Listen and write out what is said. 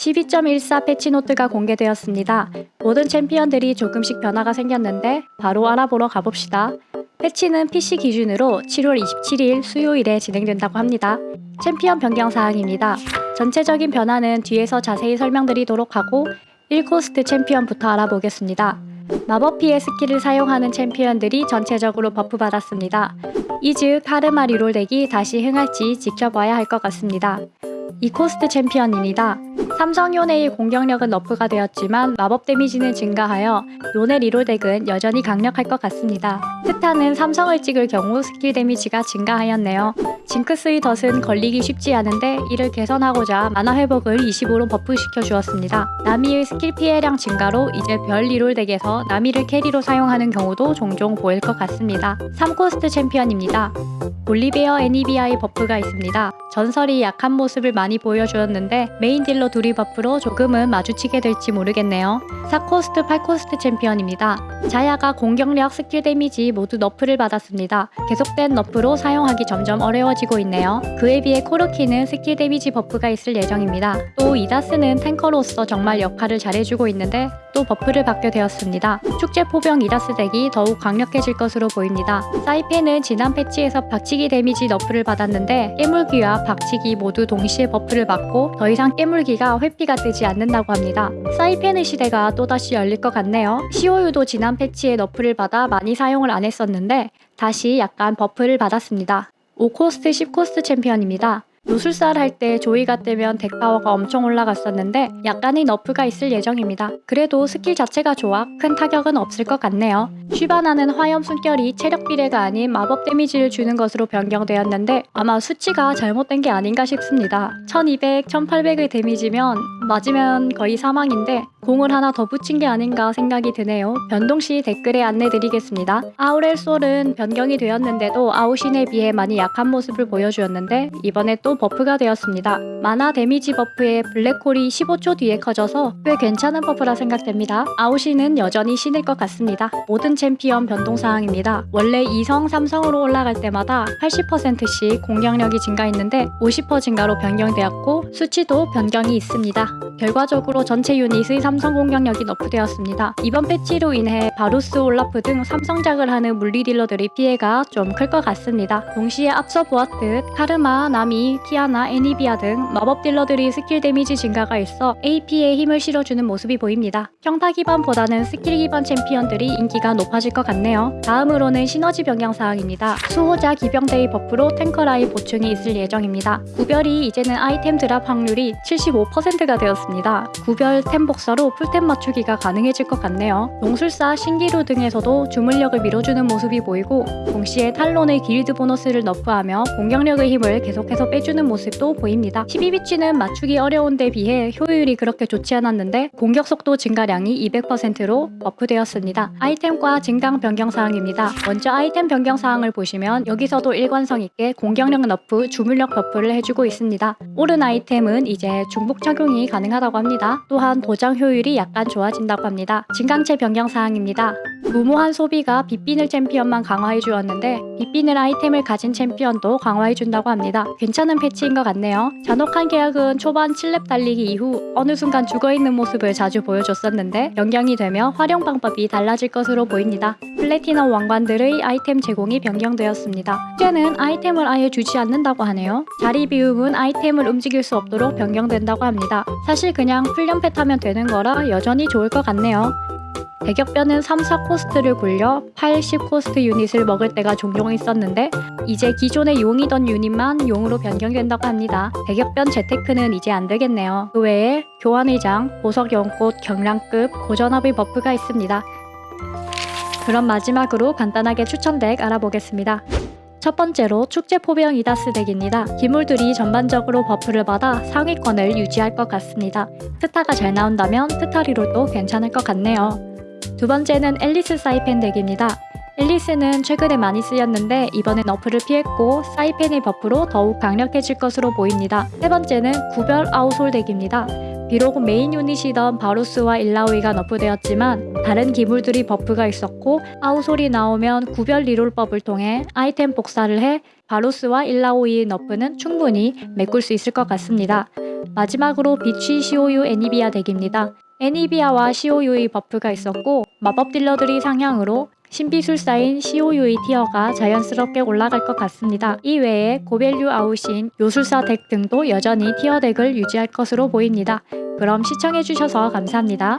12.14 patch note가 공개되었습니다. 모든 챔피언들이 조금씩 변화가 생겼는데 바로 알아보러 가봅시다. 패치는 PC 기준으로 7월 27일 수요일에 진행된다고 합니다. 챔피언 변경 사항입니다. 전체적인 변화는 뒤에서 자세히 설명드리도록 하고 1코스트 챔피언부터 알아보겠습니다. 마법 피해 스킬을 사용하는 챔피언들이 전체적으로 buff 받았습니다. 이즈 카르마 reroll deck이 다시 흥할지 지켜봐야 할 것 같습니다. 2코스트 챔피언입니다. 삼성 요네의 공격력은 nerf가 되었지만 마법 데미지는 증가하여 요네 reroll deck은 여전히 강력할 것 같습니다. 스타는 삼성을 찍을 경우 스킬 데미지가 증가하였네요. 징크스의 덫은 걸리기 쉽지 않은데 이를 개선하고자 마나 회복을 20으로 buff시켜 주었습니다. 나미의 스킬 피해량 증가로 이즈리얼 reroll deck에서 나미를 carry로 사용하는 경우도 종종 보일 것 같습니다. 3코스트 챔피언입니다. 볼리베어 애니비아의 버프가 있습니다. 전설이 약한 모습을 많이 보여주었는데 메인 딜러 둘이 버프로 조금은 마주치게 될지 모르겠네요. 4코스트 8코스트 챔피언입니다. 자야가 공격력 스킬 데미지 모두 너프를 받았습니다. 계속된 너프로 사용하기 점점 어려워지고 있네요. 그에 비해 코르키는 스킬 데미지 버프가 있을 예정입니다. 또 이다스는 탱커로서 정말 역할을 잘해주고 있는데 또 버프를 받게 되었습니다. 축제 포병 이다스 덱이 더욱 강력해질 것으로 보입니다. 사이펜은 지난 패치에서 박치기 데미지 너프를 받았는데 깨물기와 박치기 모두 동시에 버프를 받고 더 이상 깨물기가 회피가 뜨지 않는다고 합니다. 사이펜의 시대가 또다시 열릴 것 같네요. 시오유도 지난 패치에 너프를 받아 많이 사용을 안 했었는데 다시 약간 버프를 받았습니다. 5코스트 10코스트 챔피언입니다. 요술사를 할 때 조이가 뜨면 덱 파워가 엄청 올라갔었는데 약간의 너프가 있을 예정입니다. 그래도 스킬 자체가 좋아 큰 타격은 없을 것 같네요. 쉬바나는 화염 숨결이 체력 비례가 아닌 마법 데미지를 주는 것으로 변경되었는데 아마 수치가 잘못된 게 아닌가 싶습니다. 1200, 1800의 데미지면 맞으면 거의 사망인데 공을 하나 더 붙인 게 아닌가 생각이 드네요. 변동 시 댓글에 안내드리겠습니다. 아우렐 솔은 변경이 되었는데도 아우신에 비해 많이 약한 모습을 보여주었는데 이번에 또 버프가 되었습니다. 마나 데미지 버프에 블랙홀이 15초 뒤에 커져서 꽤 괜찮은 버프라 생각됩니다. 아우신은 여전히 신일 것 같습니다. 모든 챔피언 변동사항입니다. 원래 2성, 3성으로 올라갈 때마다 80%씩 공격력이 증가했는데 50% 증가로 변경되었고 수치도 변경이 있습니다. 결과적으로 전체 유닛의 삼성 공격력이 너프되었습니다. 이번 패치로 인해 바루스, 올라프 등 삼성작을 하는 물리 딜러들의 피해가 좀 클 것 같습니다. 동시에 앞서 보았듯 카르마, 나미, 키아나, 애니비아 등 마법 딜러들이 스킬 데미지 증가가 있어 AP에 힘을 실어주는 모습이 보입니다. 평타 기반보다는 스킬 기반 챔피언들이 인기가 높아질 것 같네요. 다음으로는 시너지 변경 사항입니다. 수호자 기병대의 버프로 탱커 라인 보충이 있을 예정입니다. 구별이 이제는 아이템 드랍 확률이 75%가 되었습니다. 구별 템 복사로 풀템 맞추기가 가능해질 것 같네요. 요술사, 신기루 등에서도 주문력을 밀어주는 모습이 보이고 동시에 탈론의 길드 보너스를 너프하며 공격력의 힘을 계속해서 빼주 는 모습도 보입니다. 12비취는 맞추기 어려운 데 비해 효율이 그렇게 좋지 않았는데 공격 속도 증가량이 200%로 버프되었습니다. 아이템과 증강 변경 사항입니다. 먼저 아이템 변경 사항을 보시면 여기서도 일관성 있게 공격력 너프, 주문력 버프를 해주고 있습니다. 오른 아이템은 이제 중복 착용이 가능하다고 합니다. 또한 도장 효율이 약간 좋아진다고 합니다. 증강체 변경 사항입니다. 무모한 소비가 빛비늘 챔피언만 강화해 주었는데 빛비늘 아이템을 가진 챔피언도 강화해 준다고 합니다. 괜찮은 패치인 것 같네요. 잔혹한 계약은 초반 7렙 달리기 이후 어느 순간 죽어있는 모습을 자주 보여줬었는데 변경이 되며 활용 방법이 달라질 것으로 보입니다. 플래티넘 왕관들의 아이템 제공이 변경되었습니다. 이제는 아이템을 아예 주지 않는다고 하네요. 자리 비움은 아이템을 움직일 수 없도록 변경된다고 합니다. 사실 그냥 풀연패 타면 되는 거라 여전히 좋을 것 같네요. 대격변은 3, 4코스트를 굴려 8, 10코스트 유닛을 먹을 때가 종종 있었는데 이제 기존의 용이던 유닛만 용으로 변경된다고 합니다. 대격변 재테크는 이제 안 되겠네요. 그 외에 교환의장, 보석연꽃, 경량급, 고전압의 버프가 있습니다. 그럼 마지막으로 간단하게 추천덱 알아보겠습니다. 첫 번째로 축제 포병 이다스 덱입니다. 기물들이 전반적으로 버프를 받아 상위권을 유지할 것 같습니다. 스타가 잘 나온다면 스타리로도 괜찮을 것 같네요. 두 번째는 앨리스 사이펜 덱입니다. 앨리스는 최근에 많이 쓰였는데 이번엔 너프를 피했고 사이펜의 버프로 더욱 강력해질 것으로 보입니다. 세 번째는 구별 아우솔 덱입니다. 비록 메인 유닛이던 바루스와 일라오이가 너프되었지만 다른 기물들이 버프가 있었고 아우솔이 나오면 구별 리롤법을 통해 아이템 복사를 해 바루스와 일라오이의 너프는 충분히 메꿀 수 있을 것 같습니다. 마지막으로 비취 COU 애니비아 덱입니다. 애니비아와 시오유의 버프가 있었고 마법 딜러들이 상향으로 신비술사인 시오유의 티어가 자연스럽게 올라갈 것 같습니다. 이외에 고밸류 아우신 요술사 덱 등도 여전히 티어 덱을 유지할 것으로 보입니다. 그럼 시청해주셔서 감사합니다.